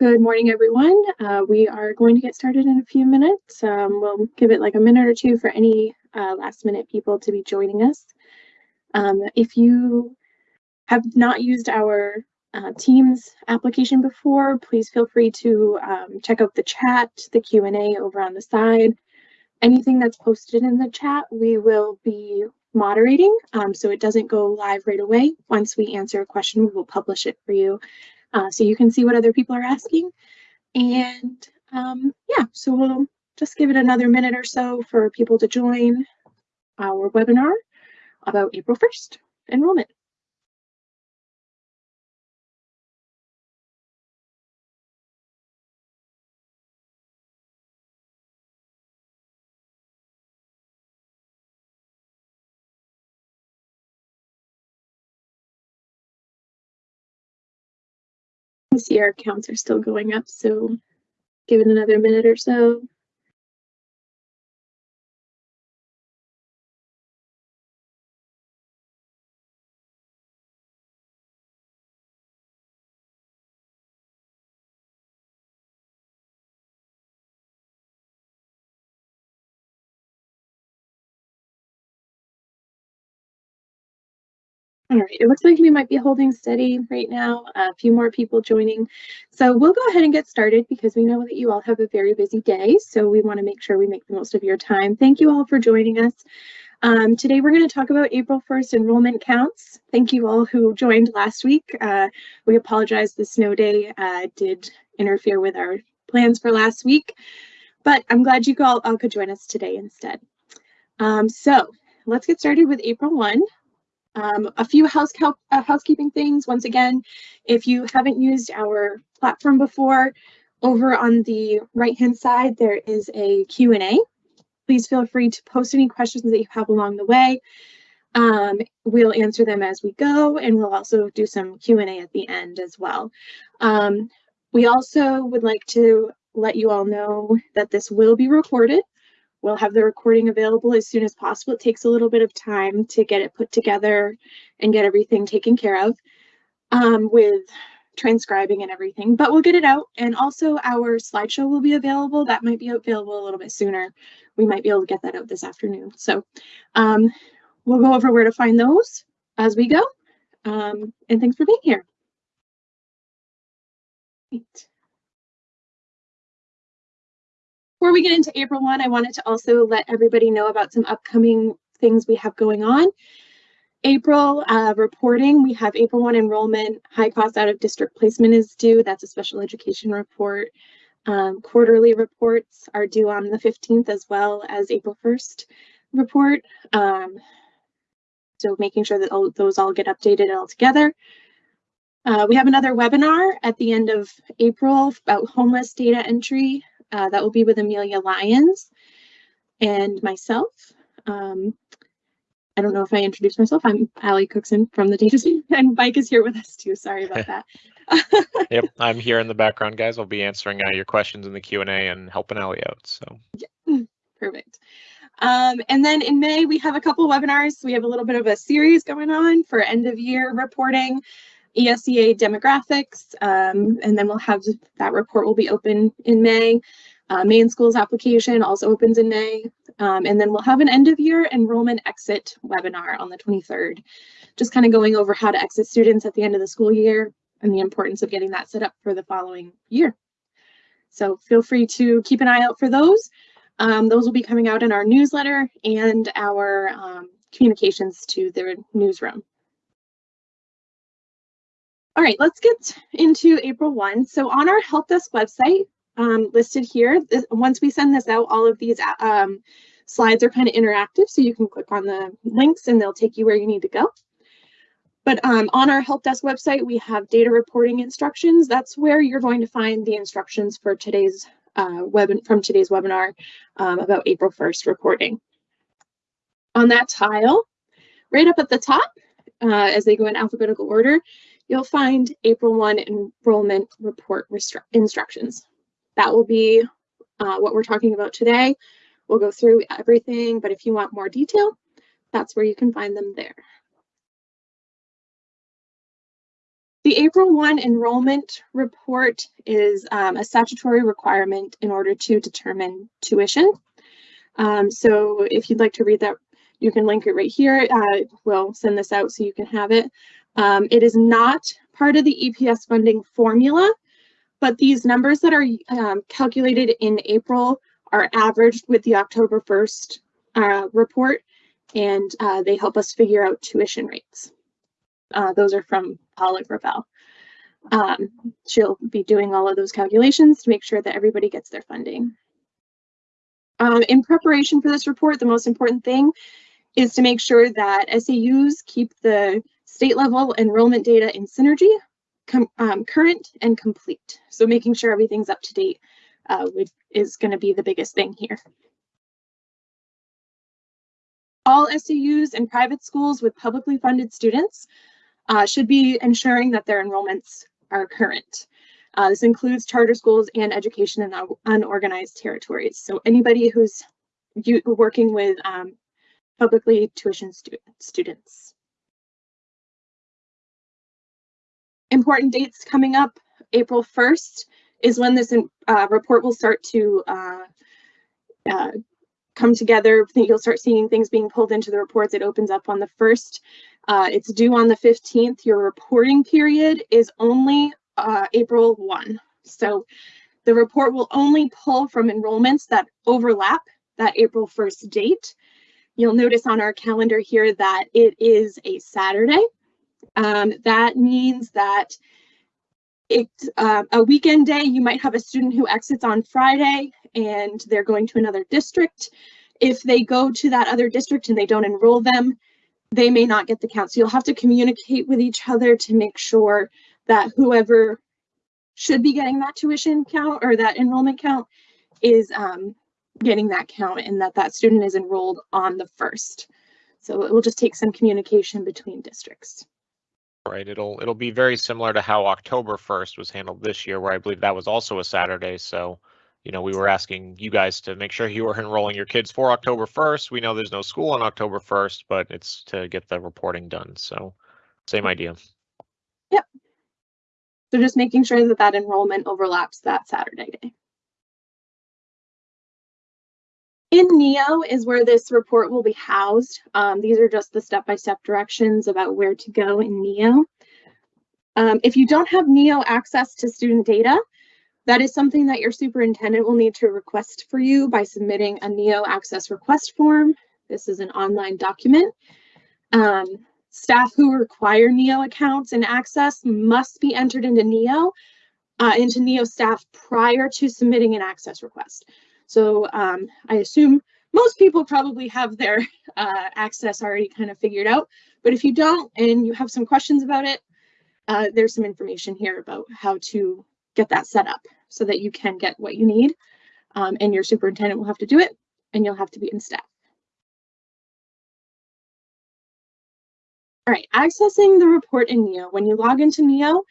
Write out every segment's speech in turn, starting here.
Good morning, everyone. Uh, we are going to get started in a few minutes. Um, we'll give it like a minute or two for any uh, last minute people to be joining us. Um, if you have not used our uh, Teams application before, please feel free to um, check out the chat, the Q&A over on the side. Anything that's posted in the chat, we will be moderating, um, so it doesn't go live right away. Once we answer a question, we will publish it for you uh, so you can see what other people are asking. And um, yeah, so we'll just give it another minute or so for people to join our webinar about April 1st enrollment. See our counts are still going up, so give it another minute or so. All right, it looks like we might be holding steady right now, a few more people joining. So we'll go ahead and get started because we know that you all have a very busy day. So we wanna make sure we make the most of your time. Thank you all for joining us. Um, today we're gonna talk about April 1st enrollment counts. Thank you all who joined last week. Uh, we apologize the snow day uh, did interfere with our plans for last week, but I'm glad you all, all could join us today instead. Um, so let's get started with April 1. Um, a few house uh, housekeeping things. Once again, if you haven't used our platform before, over on the right-hand side, there is a Q&A. Please feel free to post any questions that you have along the way. Um, we'll answer them as we go, and we'll also do some Q&A at the end as well. Um, we also would like to let you all know that this will be recorded. We'll have the recording available as soon as possible. It takes a little bit of time to get it put together and get everything taken care of um, with transcribing and everything, but we'll get it out. And also our slideshow will be available. That might be available a little bit sooner. We might be able to get that out this afternoon. So um, we'll go over where to find those as we go. Um, and thanks for being here. Great. Before we get into April 1, I wanted to also let everybody know about some upcoming things we have going on. April uh, reporting, we have April 1 enrollment, high cost out of district placement is due. That's a special education report. Um, quarterly reports are due on the 15th as well as April 1st report. Um, so making sure that all, those all get updated all together. Uh, we have another webinar at the end of April about homeless data entry. Uh, that will be with Amelia Lyons and myself. Um, I don't know if I introduced myself. I'm Allie Cookson from the data team, and Mike is here with us too. Sorry about that. yep, I'm here in the background, guys. I'll be answering uh, your questions in the Q and A and helping Allie out. So yeah. perfect. Um, and then in May, we have a couple webinars. We have a little bit of a series going on for end of year reporting. ESEA demographics, um, and then we'll have that report will be open in May. Uh, Maine Schools application also opens in May. Um, and then we'll have an end of year enrollment exit webinar on the 23rd, just kind of going over how to exit students at the end of the school year and the importance of getting that set up for the following year. So feel free to keep an eye out for those. Um, those will be coming out in our newsletter and our um, communications to the newsroom. All right, let's get into April 1. So on our help desk website, um, listed here, this, once we send this out, all of these um, slides are kind of interactive, so you can click on the links and they'll take you where you need to go. But um, on our help desk website, we have data reporting instructions. That's where you're going to find the instructions for today's uh, web from today's webinar um, about April 1st reporting. On that tile, right up at the top, uh, as they go in alphabetical order, you'll find April 1 enrollment report instructions. That will be uh, what we're talking about today. We'll go through everything, but if you want more detail, that's where you can find them there. The April 1 enrollment report is um, a statutory requirement in order to determine tuition. Um, so if you'd like to read that, you can link it right here. Uh, we'll send this out so you can have it. Um, it is not part of the EPS funding formula, but these numbers that are um, calculated in April are averaged with the October 1st uh, report, and uh, they help us figure out tuition rates. Uh, those are from Paula Gravel. Um, she'll be doing all of those calculations to make sure that everybody gets their funding. Um, in preparation for this report, the most important thing is to make sure that SAUs keep the state level enrollment data in Synergy um, current and complete. So making sure everything's up to date uh, is going to be the biggest thing here. All SAUs and private schools with publicly funded students uh, should be ensuring that their enrollments are current. Uh, this includes charter schools and education in unorganized territories. So anybody who's working with um, publicly tuition stu students. Important dates coming up, April 1st is when this uh, report will start to uh, uh, come together. You'll start seeing things being pulled into the reports. It opens up on the 1st. Uh, it's due on the 15th. Your reporting period is only uh, April 1. So the report will only pull from enrollments that overlap that April 1st date. You'll notice on our calendar here that it is a Saturday. Um, that means that it's uh, a weekend day. You might have a student who exits on Friday and they're going to another district. If they go to that other district and they don't enroll them, they may not get the count. So you'll have to communicate with each other to make sure that whoever should be getting that tuition count or that enrollment count is um, getting that count and that that student is enrolled on the first. So it will just take some communication between districts. Right, it'll it'll be very similar to how October 1st was handled this year, where I believe that was also a Saturday. So, you know, we were asking you guys to make sure you were enrolling your kids for October 1st. We know there's no school on October 1st, but it's to get the reporting done. So, same idea. Yep. So just making sure that that enrollment overlaps that Saturday day. In NEO is where this report will be housed. Um, these are just the step-by-step -step directions about where to go in NEO. Um, if you don't have NEO access to student data, that is something that your superintendent will need to request for you by submitting a NEO access request form. This is an online document. Um, staff who require NEO accounts and access must be entered into NEO, uh, into NEO staff prior to submitting an access request. So um, I assume most people probably have their uh, access already kind of figured out. But if you don't and you have some questions about it, uh, there's some information here about how to get that set up so that you can get what you need. Um, and your superintendent will have to do it and you'll have to be in staff. All right, accessing the report in NEO. When you log into NEO,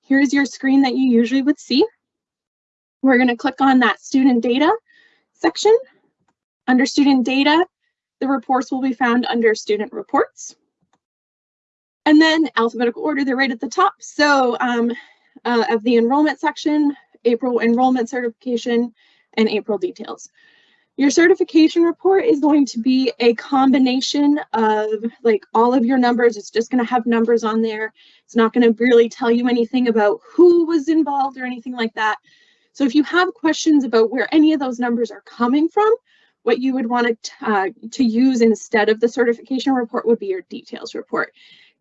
here's your screen that you usually would see. We're going to click on that student data section. Under student data, the reports will be found under student reports. And then alphabetical order, they're right at the top. So um, uh, of the enrollment section, April enrollment certification, and April details. Your certification report is going to be a combination of like all of your numbers. It's just going to have numbers on there. It's not going to really tell you anything about who was involved or anything like that. So if you have questions about where any of those numbers are coming from, what you would want to, uh, to use instead of the certification report would be your details report.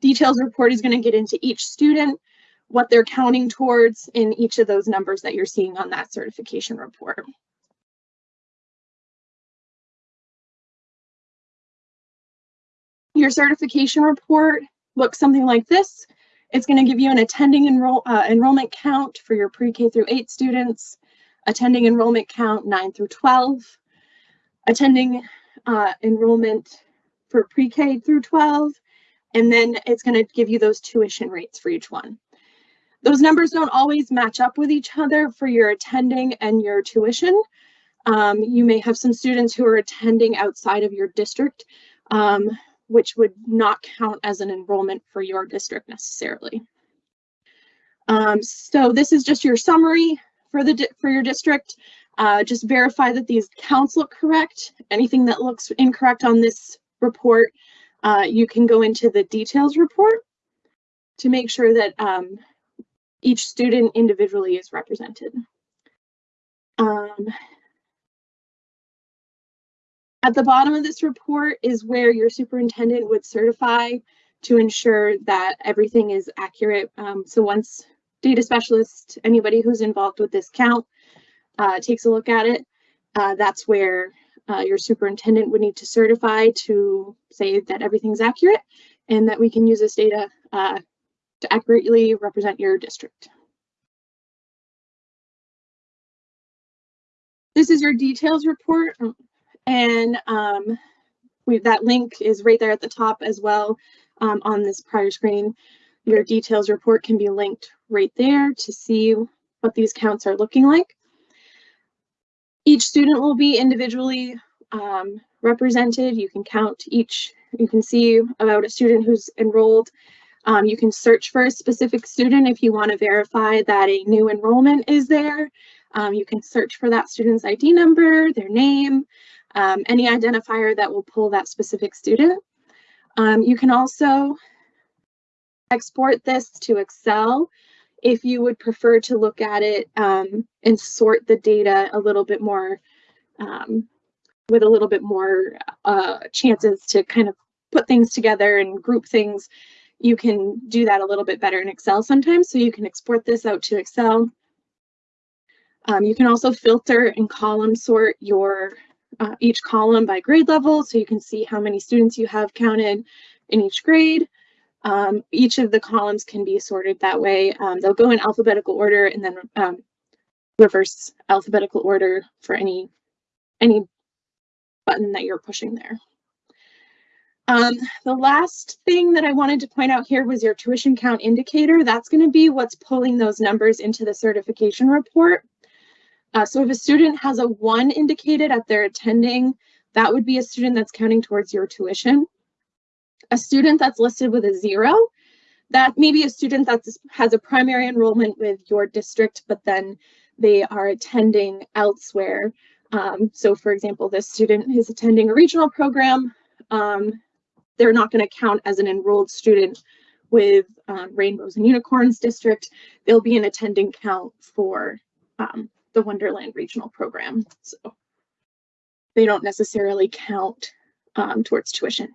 Details report is going to get into each student, what they're counting towards in each of those numbers that you're seeing on that certification report. Your certification report looks something like this. It's going to give you an attending enroll, uh, enrollment count for your pre-K through 8 students, attending enrollment count 9 through 12, attending uh, enrollment for pre-K through 12, and then it's going to give you those tuition rates for each one. Those numbers don't always match up with each other for your attending and your tuition. Um, you may have some students who are attending outside of your district. Um, which would not count as an enrollment for your district necessarily. Um, so this is just your summary for the for your district. Uh, just verify that these counts look correct. Anything that looks incorrect on this report, uh, you can go into the details report to make sure that um, each student individually is represented. Um, at the bottom of this report is where your superintendent would certify to ensure that everything is accurate. Um, so once data specialist, anybody who's involved with this count uh, takes a look at it, uh, that's where uh, your superintendent would need to certify to say that everything's accurate and that we can use this data uh, to accurately represent your district. This is your details report and um, we, that link is right there at the top as well um, on this prior screen. Your details report can be linked right there to see what these counts are looking like. Each student will be individually um, represented. You can count each, you can see about a student who's enrolled. Um, you can search for a specific student if you want to verify that a new enrollment is there. Um, you can search for that student's ID number, their name, um, any identifier that will pull that specific student. Um, you can also export this to Excel if you would prefer to look at it um, and sort the data a little bit more um, with a little bit more uh, chances to kind of put things together and group things. You can do that a little bit better in Excel sometimes. So you can export this out to Excel. Um, you can also filter and column sort your uh, each column by grade level so you can see how many students you have counted in each grade. Um, each of the columns can be sorted that way. Um, they'll go in alphabetical order and then um, reverse alphabetical order for any any button that you're pushing there. Um, the last thing that I wanted to point out here was your tuition count indicator. That's going to be what's pulling those numbers into the certification report. Uh, so if a student has a one indicated at their attending, that would be a student that's counting towards your tuition. A student that's listed with a zero, that may be a student that has a primary enrollment with your district, but then they are attending elsewhere. Um, so for example, this student is attending a regional program. Um, they're not going to count as an enrolled student with um, Rainbows and Unicorns district. They'll be an attending count for um, the Wonderland Regional Program. So they don't necessarily count um, towards tuition.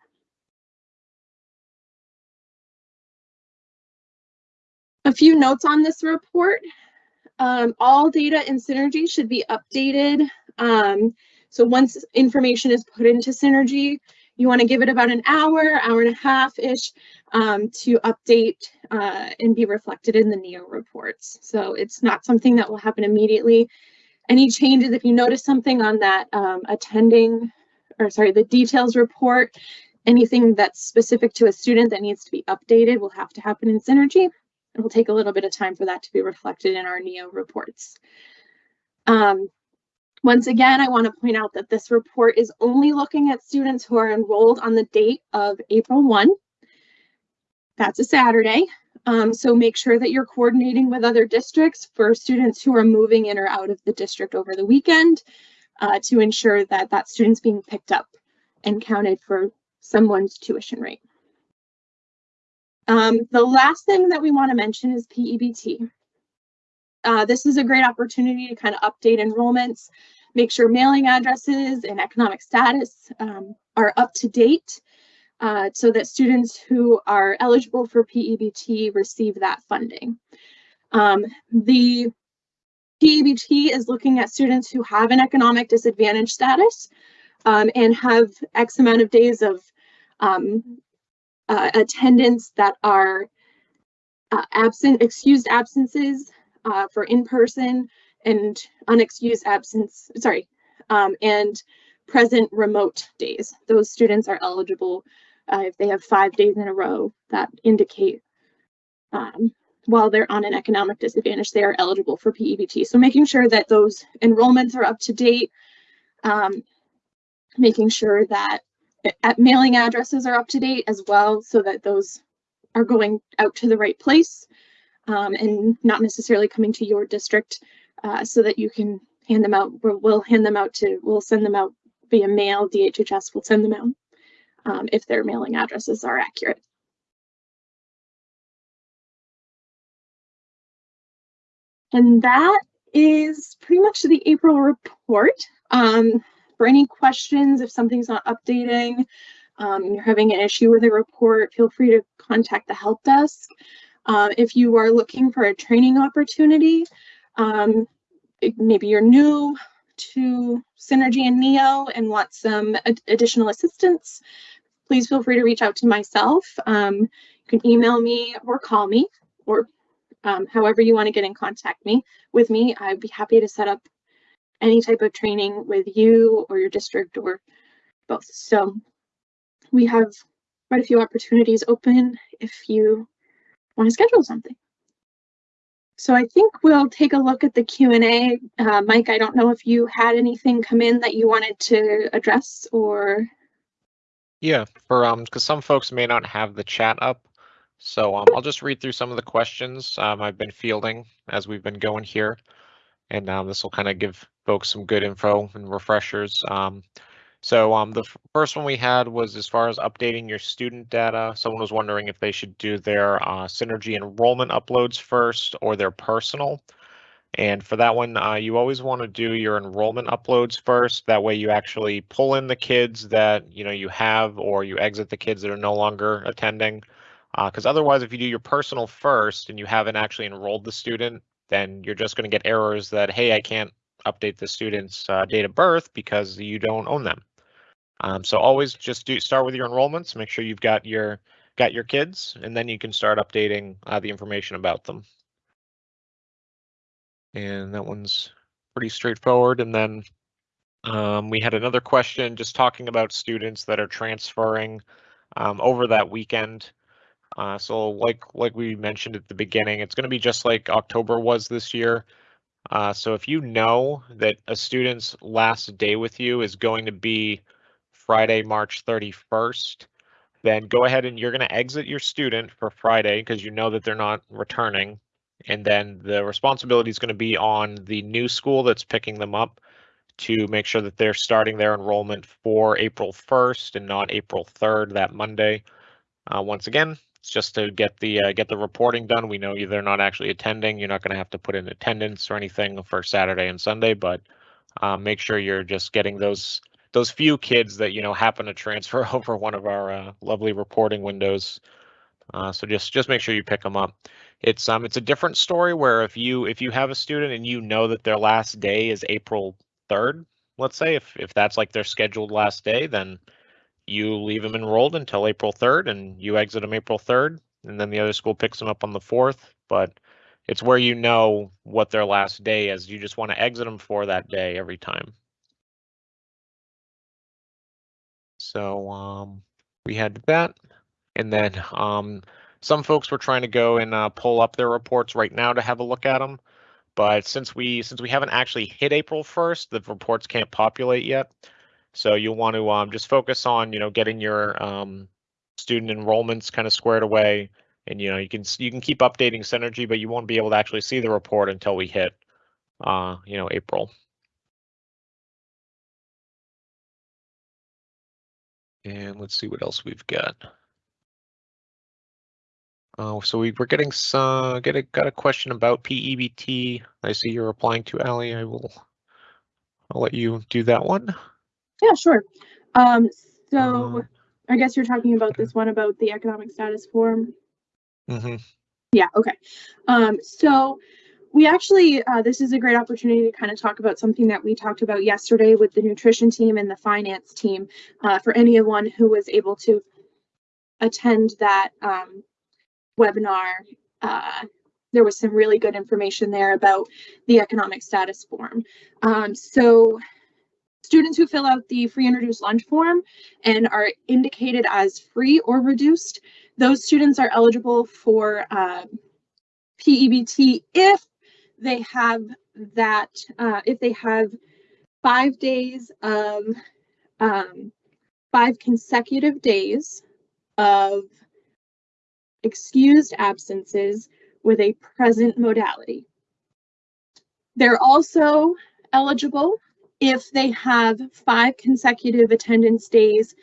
A few notes on this report. Um, all data in Synergy should be updated. Um, so once information is put into Synergy, you want to give it about an hour, hour and a half-ish um, to update uh, and be reflected in the NEO reports. So it's not something that will happen immediately. Any changes, if you notice something on that um, attending, or sorry, the details report, anything that's specific to a student that needs to be updated will have to happen in Synergy. It will take a little bit of time for that to be reflected in our NEO reports. Um, once again, I want to point out that this report is only looking at students who are enrolled on the date of April 1. That's a Saturday. Um, so make sure that you're coordinating with other districts for students who are moving in or out of the district over the weekend uh, to ensure that that student's being picked up and counted for someone's tuition rate. Um, the last thing that we want to mention is PEBT. Uh, this is a great opportunity to kind of update enrollments, make sure mailing addresses and economic status um, are up to date uh, so that students who are eligible for PEBT receive that funding. Um, the PEBT is looking at students who have an economic disadvantage status um, and have X amount of days of um, uh, attendance that are uh, absent, excused absences uh, for in-person and unexcused absence, sorry, um, and present remote days. Those students are eligible uh, if they have five days in a row that indicate um, while they're on an economic disadvantage, they are eligible for PEBT. So making sure that those enrollments are up to date, um, making sure that at mailing addresses are up to date as well so that those are going out to the right place um, and not necessarily coming to your district uh, so that you can hand them out. We'll, we'll hand them out to, we'll send them out via mail. DHHS will send them out um, if their mailing addresses are accurate. And that is pretty much the April report. Um, for any questions, if something's not updating, um, you're having an issue with a report, feel free to contact the help desk. Uh, if you are looking for a training opportunity, um, maybe you're new to Synergy and NEO and want some ad additional assistance, please feel free to reach out to myself. Um, you can email me or call me or um, however you want to get in contact me with me. I'd be happy to set up any type of training with you or your district or both. So we have quite a few opportunities open if you want to schedule something. So I think we'll take a look at the Q&A. Uh, Mike, I don't know if you had anything come in that you wanted to address or. Yeah, for um, because some folks may not have the chat up. So um, I'll just read through some of the questions um, I've been fielding as we've been going here. And um, this will kind of give folks some good info and refreshers. Um, so um, the first one we had was as far as updating your student data. Someone was wondering if they should do their uh, Synergy enrollment uploads first or their personal. And for that one, uh, you always want to do your enrollment uploads first. That way you actually pull in the kids that you know you have or you exit the kids that are no longer attending. Because uh, otherwise, if you do your personal first and you haven't actually enrolled the student, then you're just going to get errors that, hey, I can't update the student's uh, date of birth because you don't own them. Um, so always just do start with your enrollments, make sure you've got your got your kids, and then you can start updating uh, the information about them. And that one's pretty straightforward. And then um, we had another question just talking about students that are transferring um, over that weekend. Uh, so like like we mentioned at the beginning, it's going to be just like October was this year. Uh, so if you know that a student's last day with you is going to be Friday, March 31st, then go ahead and you're going to exit your student for Friday because you know that they're not returning. And then the responsibility is going to be on the new school that's picking them up to make sure that they're starting their enrollment for April 1st and not April 3rd, that Monday. Uh, once again, it's just to get the uh, get the reporting done. We know they're not actually attending. You're not going to have to put in attendance or anything for Saturday and Sunday, but uh, make sure you're just getting those those few kids that you know happen to transfer over one of our uh, lovely reporting windows. Uh, so just just make sure you pick them up. It's um it's a different story where if you if you have a student and you know that their last day is April 3rd, let's say if if that's like their scheduled last day, then you leave them enrolled until April 3rd and you exit them April 3rd and then the other school picks them up on the 4th. But it's where you know what their last day is. You just want to exit them for that day every time. So um, we had that. And then um, some folks were trying to go and uh, pull up their reports right now to have a look at them. But since we since we haven't actually hit April 1st, the reports can't populate yet. So you'll want to um, just focus on, you know, getting your um, student enrollments kind of squared away. And, you know, you can you can keep updating Synergy, but you won't be able to actually see the report until we hit, uh, you know, April. And let's see what else we've got. Uh, so we were getting some, get a, got a question about PEBT. I see you're replying to Allie. I will, I'll let you do that one. Yeah, sure. Um, so uh, I guess you're talking about this one about the economic status form. Mm-hmm. Yeah, okay. Um, so we actually, uh, this is a great opportunity to kind of talk about something that we talked about yesterday with the nutrition team and the finance team uh, for anyone who was able to attend that um, webinar. Uh, there was some really good information there about the economic status form. Um, so Students who fill out the free and reduced lunch form and are indicated as free or reduced, those students are eligible for uh, PEBT if they have that, uh, if they have five days of, um, five consecutive days of excused absences with a present modality. They're also eligible if they have five consecutive attendance days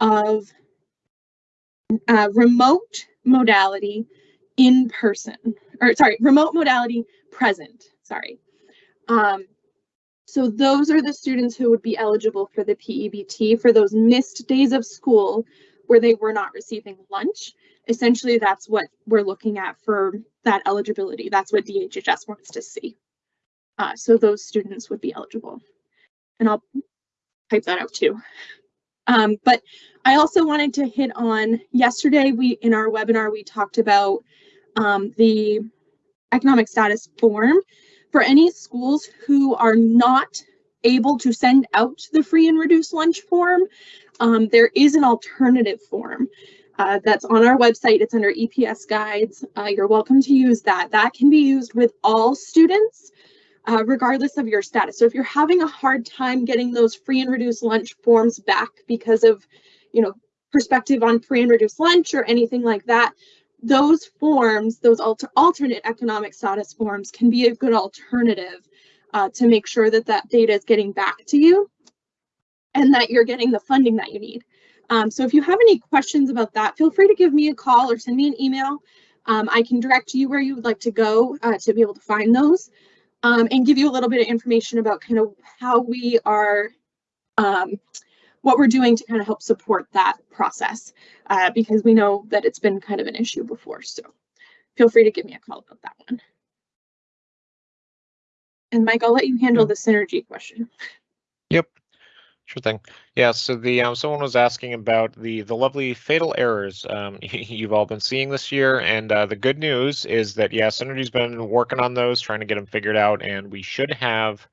of uh, remote modality in person, or sorry, remote modality present, sorry. Um, so those are the students who would be eligible for the PEBT for those missed days of school where they were not receiving lunch. Essentially, that's what we're looking at for that eligibility. That's what DHHS wants to see. Uh, so those students would be eligible. And I'll type that out too. Um, but I also wanted to hit on yesterday, we in our webinar, we talked about um, the economic status form for any schools who are not able to send out the free and reduced lunch form. Um, there is an alternative form uh, that's on our website. It's under EPS guides. Uh, you're welcome to use that. That can be used with all students uh, regardless of your status. So if you're having a hard time getting those free and reduced lunch forms back because of, you know, perspective on free and reduced lunch or anything like that, those forms, those alter alternate economic status forms can be a good alternative uh, to make sure that that data is getting back to you and that you're getting the funding that you need. Um, so if you have any questions about that, feel free to give me a call or send me an email. Um, I can direct you where you would like to go uh, to be able to find those um, and give you a little bit of information about kind of how we are, um, what we're doing to kind of help support that process, uh, because we know that it's been kind of an issue before. So feel free to give me a call about that one. And Mike, I'll let you handle the synergy question. Yep. Sure thing. Yeah, so the um, someone was asking about the the lovely fatal errors um, you've all been seeing this year, and uh, the good news is that yeah, Synergy's been working on those, trying to get them figured out, and we should have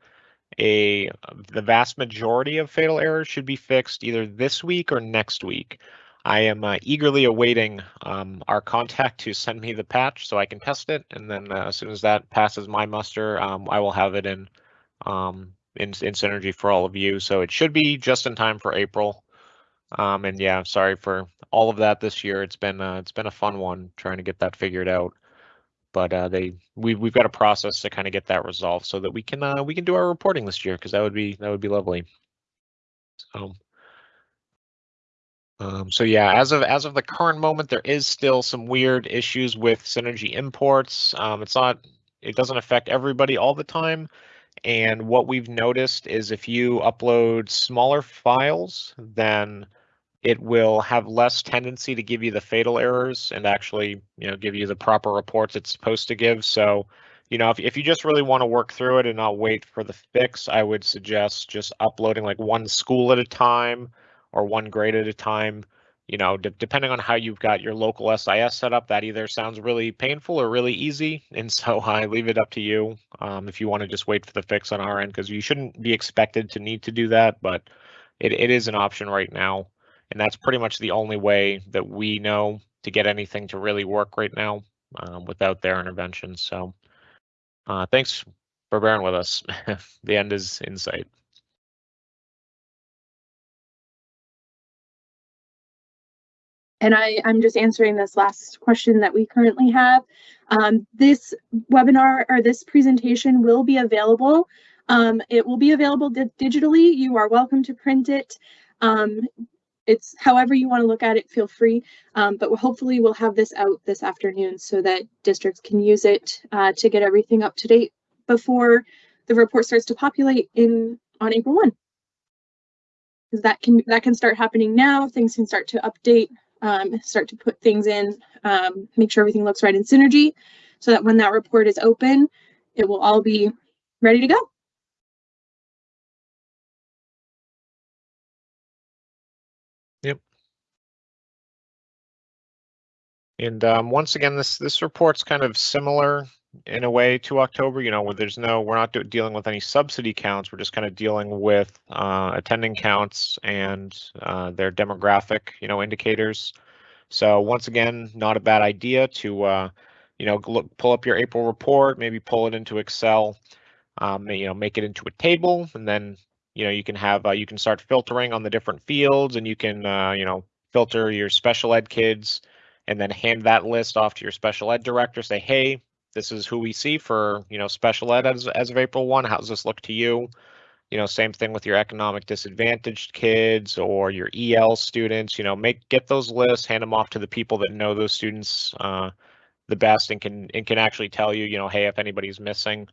a the vast majority of fatal errors should be fixed either this week or next week. I am uh, eagerly awaiting um, our contact to send me the patch so I can test it, and then uh, as soon as that passes my muster, um, I will have it in um, in, in synergy for all of you. So it should be just in time for April. Um, and yeah, sorry for all of that this year. It's been uh, it's been a fun one trying to get that figured out. But uh, they we we've got a process to kind of get that resolved so that we can uh, we can do our reporting this year because that would be that would be lovely. So. Um, so yeah, as of as of the current moment, there is still some weird issues with Synergy imports. Um, it's not it doesn't affect everybody all the time, and what we've noticed is if you upload smaller files, then it will have less tendency to give you the fatal errors and actually, you know, give you the proper reports it's supposed to give. So, you know, if, if you just really want to work through it and not wait for the fix, I would suggest just uploading like one school at a time or one grade at a time you know, de depending on how you've got your local SIS set up, that either sounds really painful or really easy. And so I leave it up to you um, if you want to just wait for the fix on our end, because you shouldn't be expected to need to do that, but it, it is an option right now. And that's pretty much the only way that we know to get anything to really work right now um, without their intervention. So uh, thanks for bearing with us. the end is in sight. and I, I'm just answering this last question that we currently have. Um, this webinar or this presentation will be available. Um, it will be available di digitally. You are welcome to print it. Um, it's however you want to look at it, feel free. Um, but hopefully we'll have this out this afternoon so that districts can use it uh, to get everything up to date before the report starts to populate in on April 1 because that can that can start happening now. Things can start to update um, start to put things in, um, make sure everything looks right in Synergy so that when that report is open, it will all be ready to go. And um, once again, this this report's kind of similar in a way to October, you know, where there's no, we're not dealing with any subsidy counts. We're just kind of dealing with uh, attending counts and uh, their demographic, you know, indicators. So once again, not a bad idea to, uh, you know, look, pull up your April report, maybe pull it into Excel, um, you know, make it into a table, and then, you know, you can have, uh, you can start filtering on the different fields, and you can, uh, you know, filter your special ed kids, and then hand that list off to your special ed director. Say, hey, this is who we see for you know special ed as as of April one. How does this look to you? You know, same thing with your economic disadvantaged kids or your EL students. You know, make get those lists, hand them off to the people that know those students uh, the best and can and can actually tell you, you know, hey, if anybody's missing,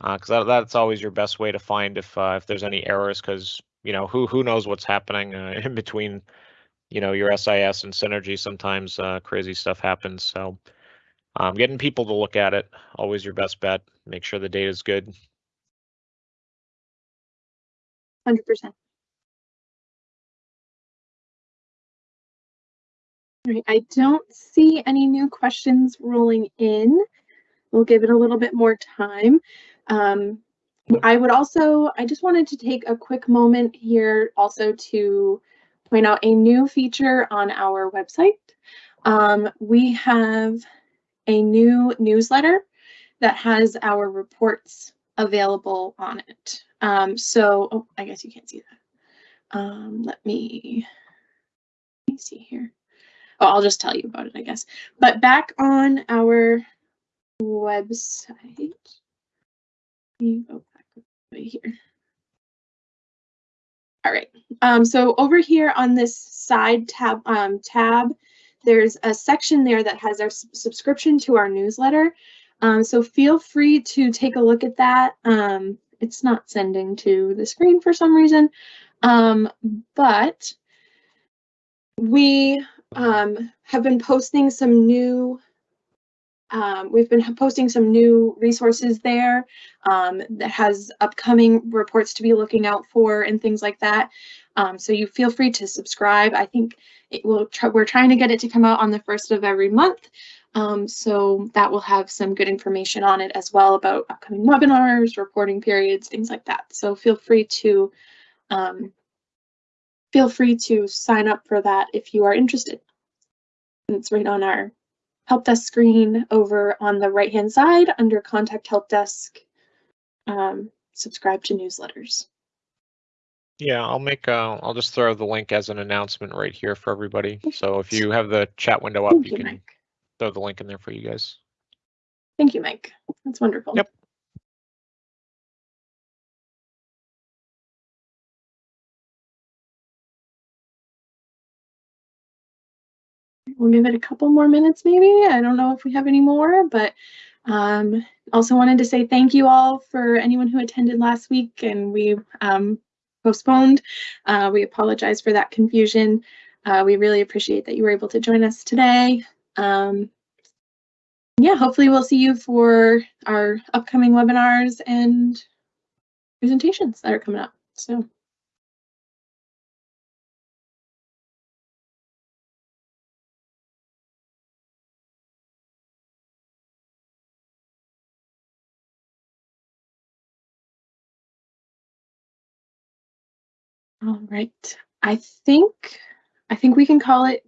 because that, that's always your best way to find if uh, if there's any errors. Because you know, who who knows what's happening uh, in between you know your SIS and Synergy. Sometimes uh, crazy stuff happens. So um, getting people to look at it always your best bet. Make sure the data is good. Hundred percent. Right, I don't see any new questions rolling in. We'll give it a little bit more time. Um, I would also, I just wanted to take a quick moment here also to point out a new feature on our website. Um, we have a new newsletter that has our reports available on it. Um, so, oh, I guess you can't see that. Um, let me, let me see here. Oh, I'll just tell you about it, I guess. But back on our website, me go back right here. All right. Um, so over here on this side tab, um, tab, there's a section there that has our subscription to our newsletter. Um, so feel free to take a look at that. Um, it's not sending to the screen for some reason, um, but we um, have been posting some new um, we've been posting some new resources there um, that has upcoming reports to be looking out for and things like that. Um, so you feel free to subscribe. I think it will. We're trying to get it to come out on the first of every month. Um, so that will have some good information on it as well about upcoming webinars, reporting periods, things like that. So feel free to um, feel free to sign up for that if you are interested. It's right on our help desk screen over on the right hand side under contact help desk. Um, subscribe to newsletters. Yeah, I'll make, uh, I'll just throw the link as an announcement right here for everybody. So if you have the chat window up, Thank you you, can Mike. throw the link in there for you guys. Thank you, Mike. That's wonderful. Yep. We'll give it a couple more minutes, maybe. I don't know if we have any more, but um, also wanted to say thank you all for anyone who attended last week and we um, postponed. Uh, we apologize for that confusion. Uh, we really appreciate that you were able to join us today. Um, yeah, hopefully we'll see you for our upcoming webinars and presentations that are coming up. So. Right, I think, I think we can call it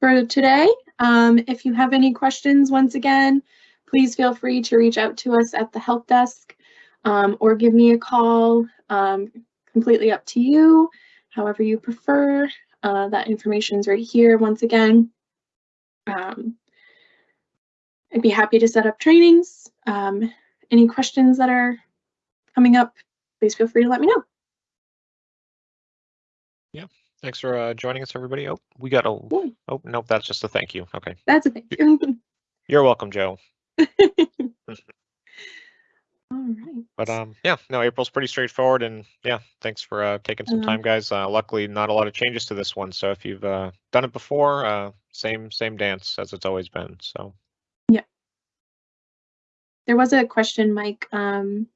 for today. Um, if you have any questions, once again, please feel free to reach out to us at the help desk um, or give me a call. Um, completely up to you, however you prefer. Uh, that information is right here once again. Um, I'd be happy to set up trainings. Um, any questions that are coming up, please feel free to let me know. Thanks for uh, joining us, everybody. Oh, we got a, Yeah. oh, nope, that's just a thank you. Okay. That's a thing. you. You're welcome, Joe. All right. But um, yeah, no, April's pretty straightforward, and yeah, thanks for uh, taking some Um, time, guys. Uh, luckily, not a lot of changes to this one, so if you've uh, done it before, uh, same same dance as it's always been. So Yeah. There was a question, Mike, um,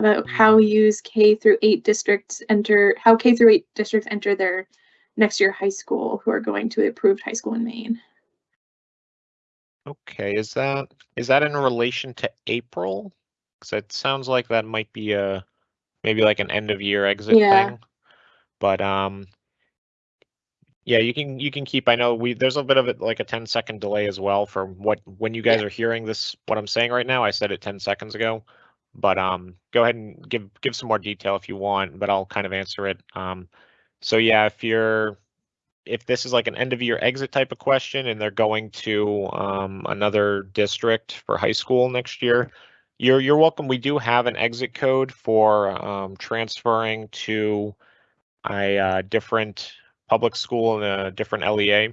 about Mm. how use K through eight districts enter, how K through eight districts enter their next year high school who are going to approved high school in Maine. okay, is that is that in relation to April? Because it sounds like that might be a maybe like an end of year exit Yeah. thing. But um, yeah, you can you can keep. I know we there's a bit of it like a 10 second delay as well for what when you guys are hearing this what I'm saying right now. I said it 10 seconds ago. But um, go ahead and give give some more detail if you want, but I'll kind of answer it. Um, so yeah, if you're if this is like an end of year exit type of question and they're going to um, another district for high school next year, you're you're welcome. We do have an exit code for um, transferring to a uh, different public school and a different LEA.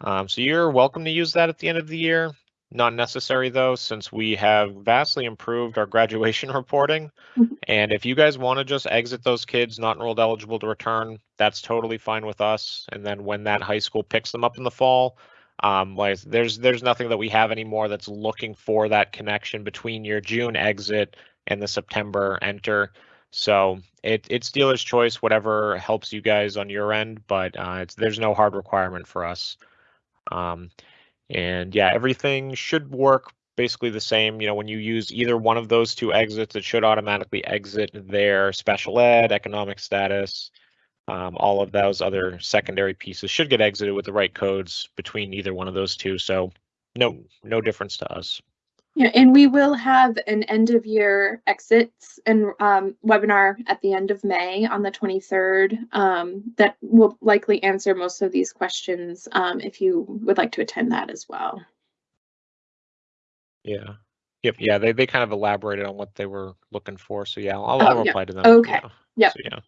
Um, so you're welcome to use that at the end of the year. Not necessary though, since we have vastly improved our graduation reporting. Mhm. And if you guys want to just exit those kids not enrolled eligible to return, that's totally fine with us. And then when that high school picks them up in the fall, um, like there's there's nothing that we have anymore that's looking for that connection between your June exit and the September enter. So it it's dealer's choice, whatever helps you guys on your end, but uh, it's there's no hard requirement for us. Um, and yeah, everything should work basically the same. You know, when you use either one of those two exits, it should automatically exit their special ed, economic status. Um, all of those other secondary pieces should get exited with the right codes between either one of those two. So no, no difference to us. Yeah, and we will have an end of year exits and um, webinar at the end of May on the 23rd um, that will likely answer most of these questions um, if you would like to attend that as well. Yeah. Yep. Yeah. They, they kind of elaborated on what they were looking for. So yeah, I'll, Oh, I'll yeah. reply to them. Okay. Yeah. Yep. So, yeah.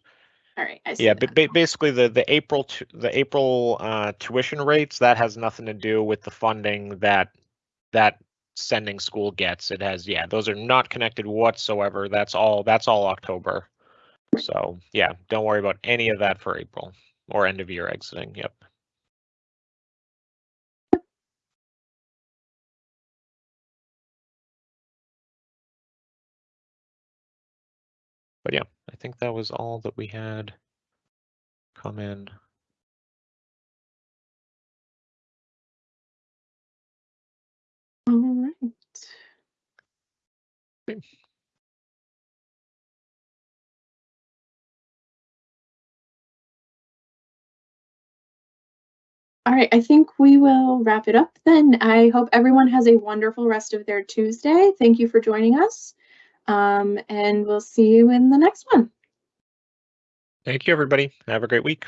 All right. I Yeah, but ba- basically the the April the April uh, tuition rates that has nothing to do with the funding that that sending school gets. It has yeah, those are not connected whatsoever. That's all that's all October. So yeah, don't worry about any of that for April or end of year exiting. Yep. But yeah, I think that was all that we had come in. All right. Okay. All right, I think we will wrap it up then. I hope everyone has a wonderful rest of their Tuesday. Thank you for joining us. Um, and we'll see you in the next one. Thank you, everybody. Have a great week.